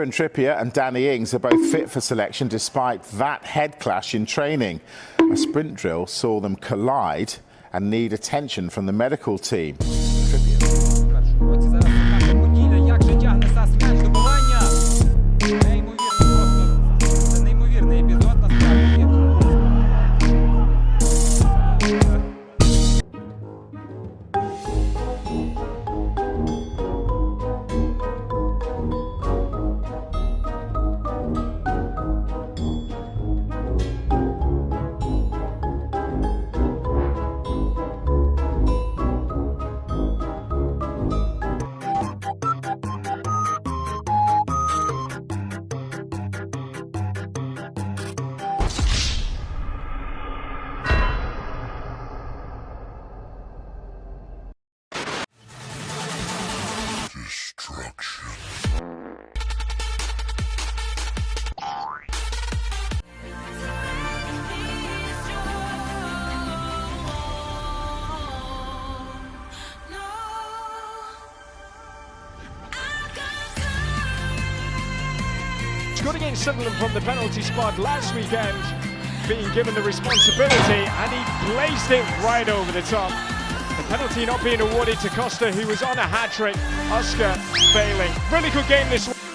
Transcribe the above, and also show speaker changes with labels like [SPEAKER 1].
[SPEAKER 1] Kieran Trippier and Danny Ings are both fit for selection despite that head clash in training. A sprint drill saw them collide and need attention from the medical team.
[SPEAKER 2] Scored against Sunderland from the penalty spot last weekend, being given the responsibility, and he placed it right over the top. The penalty not being awarded to Costa, who was on a hat-trick. Oscar failing. Really good game this.